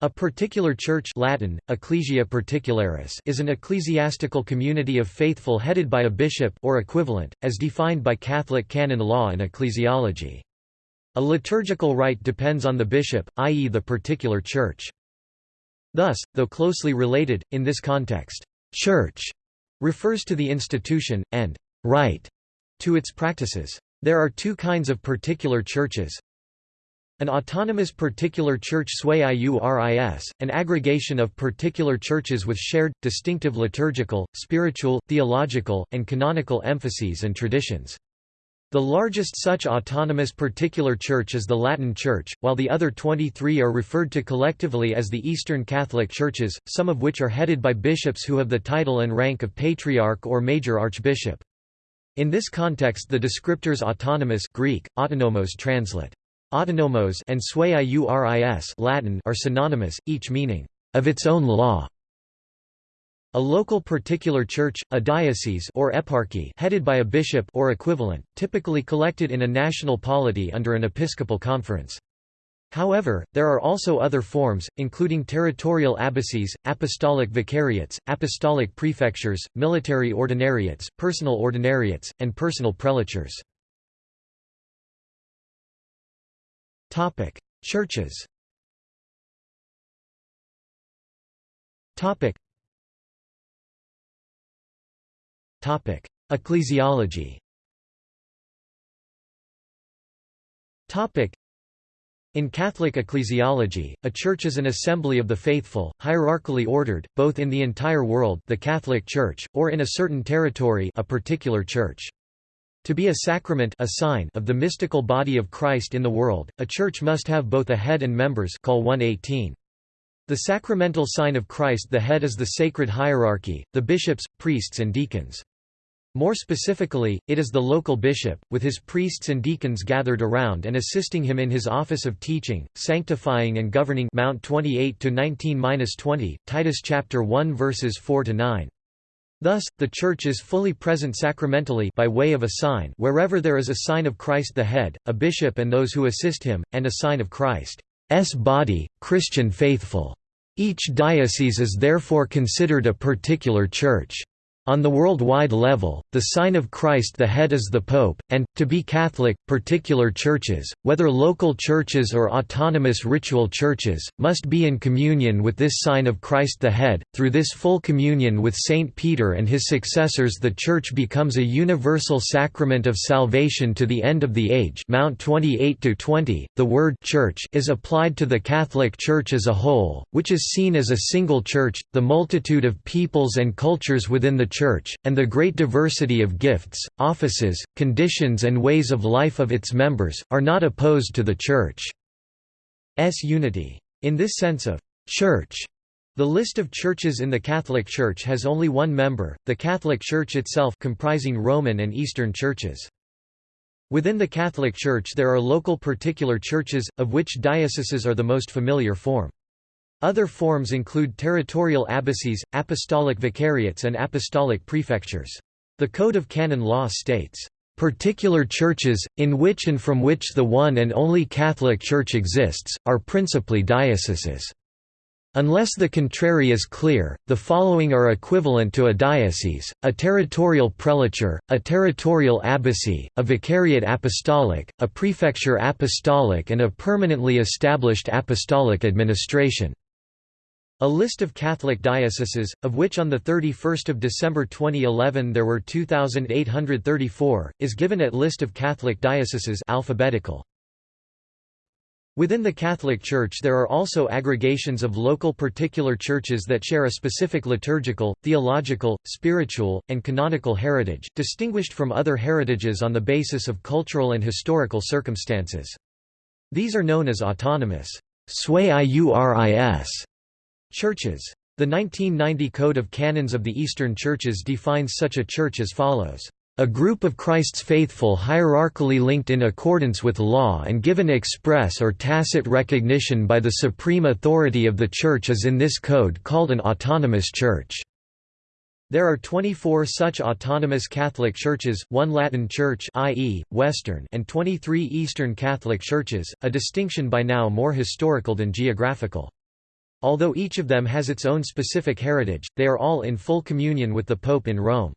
A particular church Latin, Ecclesia Particularis is an ecclesiastical community of faithful headed by a bishop or equivalent, as defined by Catholic canon law and ecclesiology. A liturgical rite depends on the bishop, i.e. the particular church. Thus, though closely related, in this context, «church» refers to the institution, and «rite» to its practices. There are two kinds of particular churches, an autonomous particular church sui iuris, an aggregation of particular churches with shared, distinctive liturgical, spiritual, theological, and canonical emphases and traditions. The largest such autonomous particular church is the Latin Church, while the other 23 are referred to collectively as the Eastern Catholic Churches, some of which are headed by bishops who have the title and rank of patriarch or major archbishop. In this context the descriptors autonomous Greek, autonomos translate Autonomos and sui iuris Latin are synonymous, each meaning, of its own law. A local particular church, a diocese or eparchy headed by a bishop or equivalent, typically collected in a national polity under an episcopal conference. However, there are also other forms, including territorial abbacies, apostolic vicariates, apostolic prefectures, military ordinariates, personal ordinariates, and personal prelatures. Topic: Churches. Topic. Topic: Ecclesiology. Topic. In Catholic ecclesiology, a church is an assembly of the faithful, hierarchically ordered, both in the entire world the Catholic Church, or in a certain territory a particular church. To be a sacrament a sign of the mystical body of Christ in the world, a church must have both a head and members call 118. The sacramental sign of Christ the head is the sacred hierarchy, the bishops, priests and deacons. More specifically, it is the local bishop, with his priests and deacons gathered around and assisting him in his office of teaching, sanctifying and governing Mount 28 to 19-20, Titus chapter 1 verses 4 to 9. Thus, the Church is fully present sacramentally by way of a sign wherever there is a sign of Christ the head, a bishop and those who assist him, and a sign of Christ's body, Christian faithful. Each diocese is therefore considered a particular church. On the worldwide level, the sign of Christ the head is the Pope, and, to be Catholic, particular churches, whether local churches or autonomous ritual churches, must be in communion with this sign of Christ the head. Through this full communion with Saint Peter and his successors the Church becomes a universal sacrament of salvation to the end of the age Mount 28-20. The word «church» is applied to the Catholic Church as a whole, which is seen as a single church, the multitude of peoples and cultures within the Church, and the great diversity of gifts, offices, conditions and ways of life of its members, are not opposed to the Church's unity. In this sense of «church», the list of churches in the Catholic Church has only one member, the Catholic Church itself comprising Roman and Eastern churches. Within the Catholic Church there are local particular churches, of which dioceses are the most familiar form. Other forms include territorial abbacies, apostolic vicariates and apostolic prefectures. The Code of Canon Law states, "...particular churches, in which and from which the one and only Catholic Church exists, are principally dioceses." Unless the contrary is clear, the following are equivalent to a diocese, a territorial prelature, a territorial abbacy, a vicariate apostolic, a prefecture apostolic and a permanently established apostolic administration. A list of Catholic dioceses, of which on 31 December 2011 there were 2,834, is given at List of Catholic dioceses alphabetical. Within the Catholic Church there are also aggregations of local particular churches that share a specific liturgical, theological, spiritual, and canonical heritage, distinguished from other heritages on the basis of cultural and historical circumstances. These are known as autonomous sui iuris Churches. The 1990 Code of Canons of the Eastern Churches defines such a church as follows. A group of Christ's faithful hierarchically linked in accordance with law and given express or tacit recognition by the supreme authority of the Church is in this code called an autonomous church. There are 24 such autonomous Catholic churches, one Latin church i.e., Western and 23 Eastern Catholic churches, a distinction by now more historical than geographical. Although each of them has its own specific heritage, they are all in full communion with the Pope in Rome.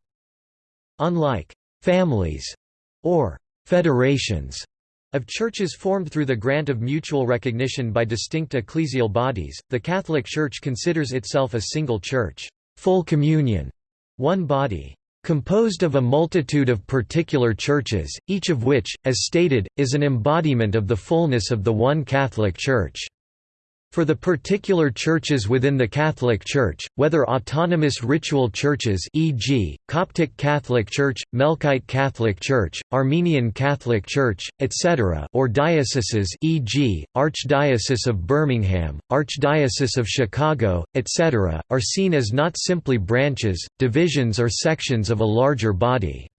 Unlike «families» or «federations» of churches formed through the grant of mutual recognition by distinct ecclesial bodies, the Catholic Church considers itself a single church, full communion, one body, composed of a multitude of particular churches, each of which, as stated, is an embodiment of the fullness of the one Catholic Church. For the particular churches within the Catholic Church, whether autonomous ritual churches e.g., Coptic Catholic Church, Melkite Catholic Church, Armenian Catholic Church, etc. or dioceses e.g., Archdiocese of Birmingham, Archdiocese of Chicago, etc., are seen as not simply branches, divisions or sections of a larger body.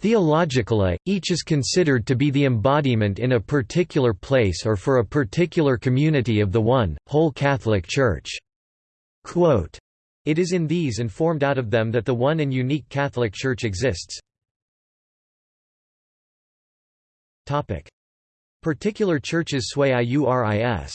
Theologically, each is considered to be the embodiment in a particular place or for a particular community of the one, whole Catholic Church. Quote, it is in these and formed out of them that the one and unique Catholic Church exists. Particular churches sui iuris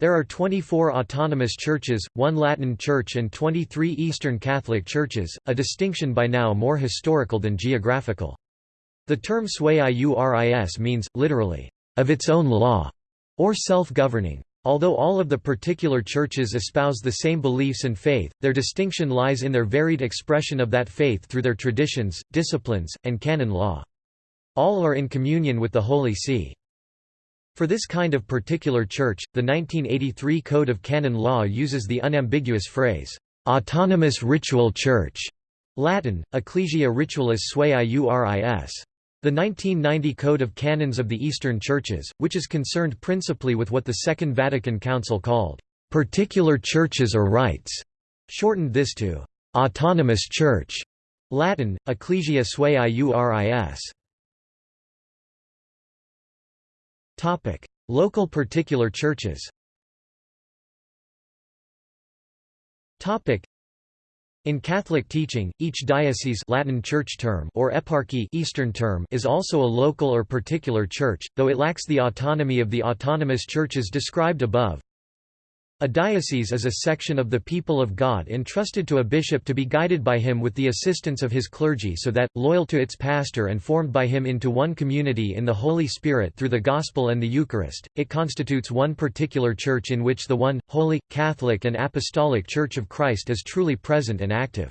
there are 24 autonomous churches, one Latin church and 23 Eastern Catholic churches, a distinction by now more historical than geographical. The term sui iuris means, literally, of its own law, or self-governing. Although all of the particular churches espouse the same beliefs and faith, their distinction lies in their varied expression of that faith through their traditions, disciplines, and canon law. All are in communion with the Holy See. For this kind of particular church, the 1983 Code of Canon Law uses the unambiguous phrase, "...autonomous ritual church", Latin, Ecclesia Ritualis Sui Iuris. The 1990 Code of Canons of the Eastern Churches, which is concerned principally with what the Second Vatican Council called, "...particular churches or rites", shortened this to, "...autonomous church", Latin, Ecclesia Sui Iuris. Topic: Local particular churches. Topic: in Catholic teaching, each diocese Latin church term or eparchy Eastern term is also a local or particular church, though it lacks the autonomy of the autonomous churches described above. A diocese is a section of the people of God entrusted to a bishop to be guided by him with the assistance of his clergy so that, loyal to its pastor and formed by him into one community in the Holy Spirit through the Gospel and the Eucharist, it constitutes one particular church in which the one, holy, Catholic and Apostolic Church of Christ is truly present and active.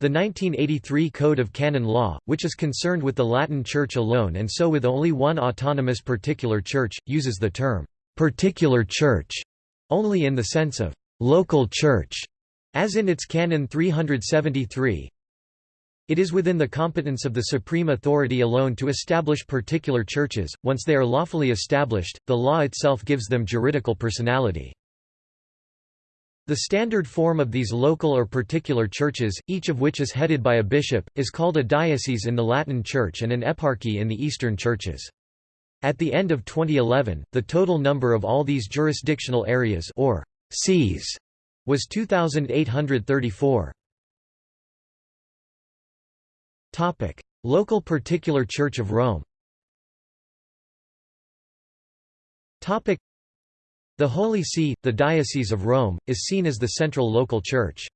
The 1983 Code of Canon Law, which is concerned with the Latin Church alone and so with only one autonomous particular church, uses the term, "'particular church' only in the sense of «local church», as in its Canon 373. It is within the competence of the supreme authority alone to establish particular churches, once they are lawfully established, the law itself gives them juridical personality. The standard form of these local or particular churches, each of which is headed by a bishop, is called a diocese in the Latin Church and an eparchy in the Eastern churches. At the end of 2011, the total number of all these jurisdictional areas or sees was 2834. Topic: Local Particular Church of Rome. Topic: The Holy See, the Diocese of Rome, is seen as the central local church.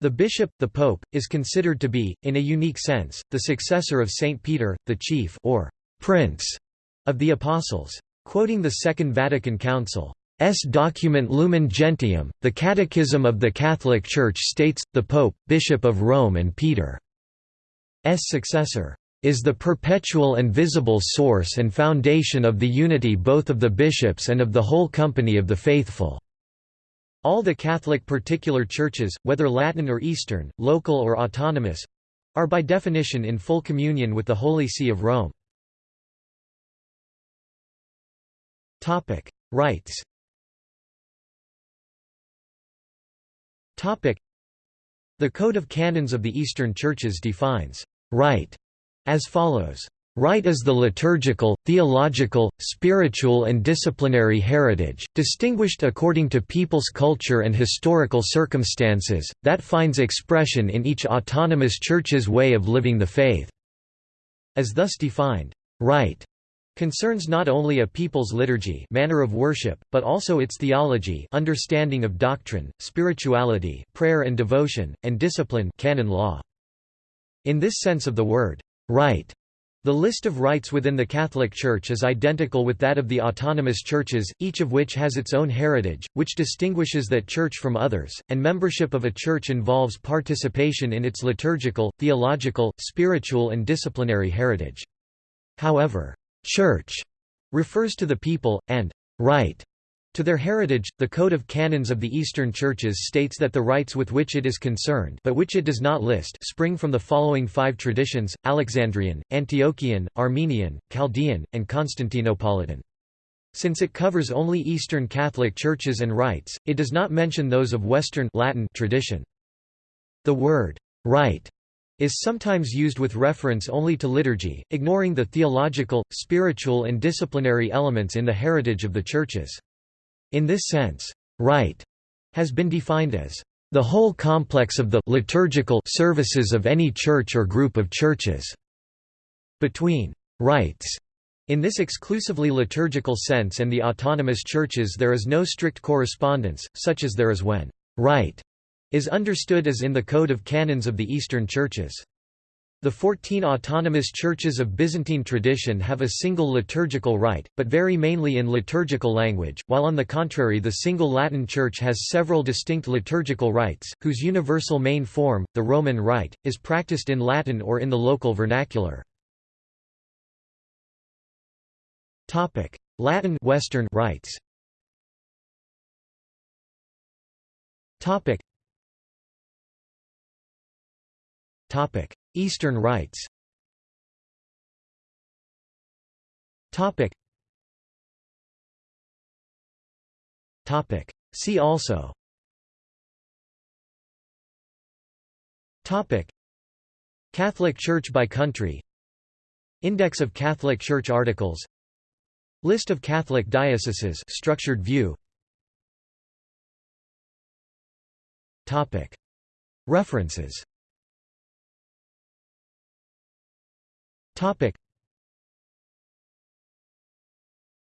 The bishop, the pope, is considered to be, in a unique sense, the successor of Saint Peter, the chief or prince of the Apostles. Quoting the Second Vatican Council, S. document Lumen Gentium, the Catechism of the Catholic Church states, the Pope, Bishop of Rome and Peter's successor, "...is the perpetual and visible source and foundation of the unity both of the bishops and of the whole company of the faithful." All the Catholic particular churches, whether Latin or Eastern, local or autonomous—are by definition in full communion with the Holy See of Rome. Topic: Rites. Topic: The Code of Canons of the Eastern Churches defines rite as follows: Rite is the liturgical, theological, spiritual and disciplinary heritage, distinguished according to people's culture and historical circumstances, that finds expression in each autonomous church's way of living the faith. As thus defined, rite concerns not only a people's liturgy manner of worship, but also its theology understanding of doctrine, spirituality, prayer and devotion, and discipline canon law. In this sense of the word, rite, the list of rites within the Catholic Church is identical with that of the autonomous churches, each of which has its own heritage, which distinguishes that church from others, and membership of a church involves participation in its liturgical, theological, spiritual and disciplinary heritage. However, church refers to the people, and rite to their heritage, the Code of Canons of the Eastern Churches states that the rites with which it is concerned but which it does not list spring from the following five traditions, Alexandrian, Antiochian, Armenian, Chaldean, and Constantinopolitan. Since it covers only Eastern Catholic churches and rites, it does not mention those of Western Latin tradition. The word rite is sometimes used with reference only to liturgy, ignoring the theological, spiritual and disciplinary elements in the heritage of the churches. In this sense, rite has been defined as the whole complex of the liturgical services of any church or group of churches. Between rites in this exclusively liturgical sense and the autonomous churches there is no strict correspondence, such as there is when rite is understood as in the Code of Canons of the Eastern Churches. The fourteen autonomous churches of Byzantine tradition have a single liturgical rite, but vary mainly in liturgical language, while on the contrary the single Latin Church has several distinct liturgical rites, whose universal main form, the Roman Rite, is practiced in Latin or in the local vernacular. Latin Western rites Topic: Eastern rites. Topic. Topic. See also. Topic. Catholic Church by country. Index of Catholic Church articles. List of Catholic dioceses structured view. References Topic.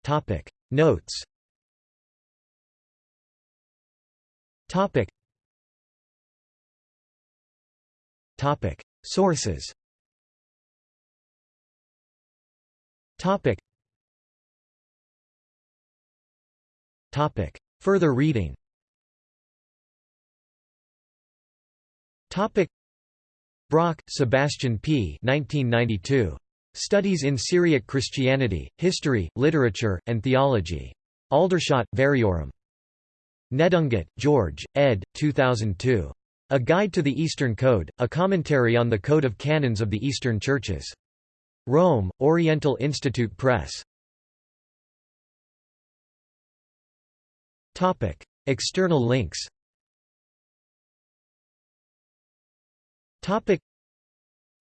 Topic. Notes. Topic. Topic. Sources. Topic. Topic. Further reading. Topic. Brock, Sebastian P. 1992. Studies in Syriac Christianity, History, Literature, and Theology. Aldershot, Variorum. Nedungatt, George, ed. 2002. A Guide to the Eastern Code, a commentary on the Code of Canons of the Eastern Churches. Rome, Oriental Institute Press. External links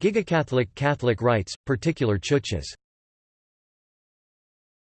Gigacatholic Catholic rites, particular churches